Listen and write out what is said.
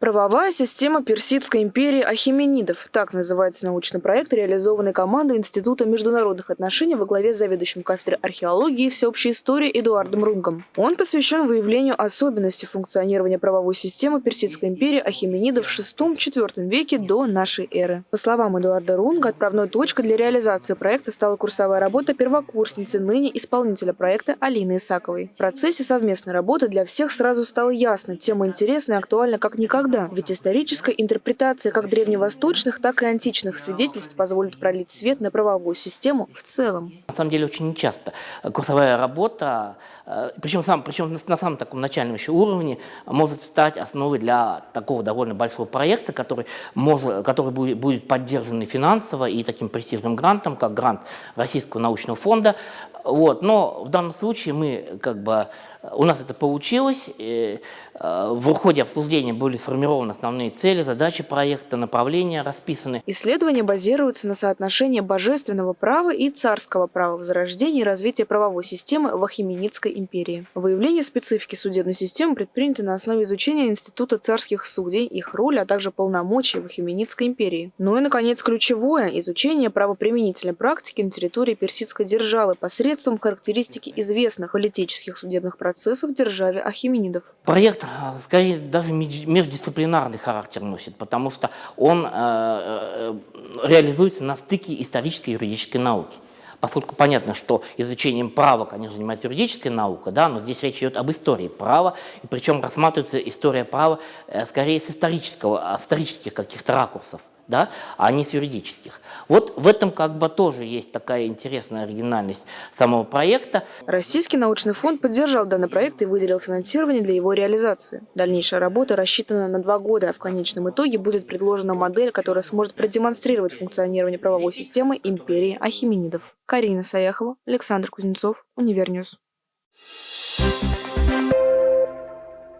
Правовая система Персидской империи Ахименидов. Так называется научный проект, реализованный командой Института международных отношений во главе с заведующим кафедрой археологии и всеобщей истории Эдуардом Рунгом. Он посвящен выявлению особенностей функционирования правовой системы Персидской империи Ахименидов в VI-IV веке до нашей эры. По словам Эдуарда Рунга, отправной точкой для реализации проекта стала курсовая работа первокурсницы, ныне исполнителя проекта Алины Исаковой. В процессе совместной работы для всех сразу стало ясно, тема интересна и актуальна как никогда никогда. Ведь историческая интерпретация как древневосточных, так и античных свидетельств позволит пролить свет на правовую систему в целом. На самом деле очень нечасто курсовая работа, э, причем, сам, причем на самом таком начальном еще уровне, может стать основой для такого довольно большого проекта, который, может, который будет, будет поддержан финансово и таким престижным грантом, как грант Российского научного фонда. Вот. Но в данном случае мы, как бы, у нас это получилось. И, э, в ходе обсуждения были сформированы основные цели, задачи проекта, направления расписаны. Исследования базируются на соотношении божественного права и царского права в зарождении и развитии правовой системы в Ахименидской империи. Выявление специфики судебной системы предпринято на основе изучения Института царских судей, их роли, а также полномочий в Ахименидской империи. Ну и, наконец, ключевое – изучение правоприменительной практики на территории персидской державы посредством характеристики известных политических судебных процессов в державе Ахименидов. Проект, а, скорее, даже междисциплинарный характер носит, потому что он э, э, реализуется на стыке исторической и юридической науки. Поскольку понятно, что изучением права, конечно, занимается юридическая наука, да, но здесь речь идет об истории права, и причем рассматривается история права э, скорее с исторического, исторических каких-то ракурсов да, а не с юридических. Вот в этом как бы тоже есть такая интересная оригинальность самого проекта. Российский научный фонд поддержал данный проект и выделил финансирование для его реализации. Дальнейшая работа рассчитана на два года, а в конечном итоге будет предложена модель, которая сможет продемонстрировать функционирование правовой системы империи Ахименидов. Карина Саяхова, Александр Кузнецов, Univer News. Thank you.